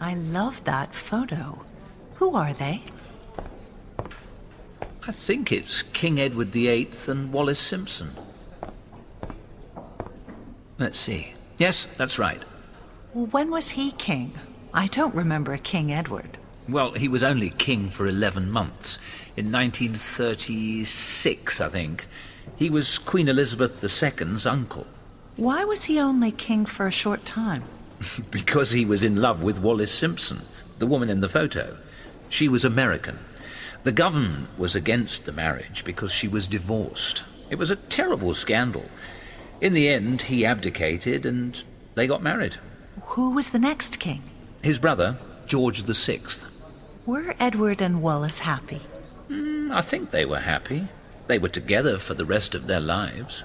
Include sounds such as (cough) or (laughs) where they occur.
I love that photo. Who are they? I think it's King Edward VIII and Wallis Simpson. Let's see. Yes, that's right. When was he king? I don't remember a King Edward. Well, he was only king for 11 months. In 1936, I think. He was Queen Elizabeth II's uncle. Why was he only king for a short time? (laughs) because he was in love with Wallis Simpson, the woman in the photo. She was American. The government was against the marriage because she was divorced. It was a terrible scandal. In the end, he abdicated and they got married. Who was the next king? His brother, George VI. Were Edward and Wallis happy? Mm, I think they were happy. They were together for the rest of their lives.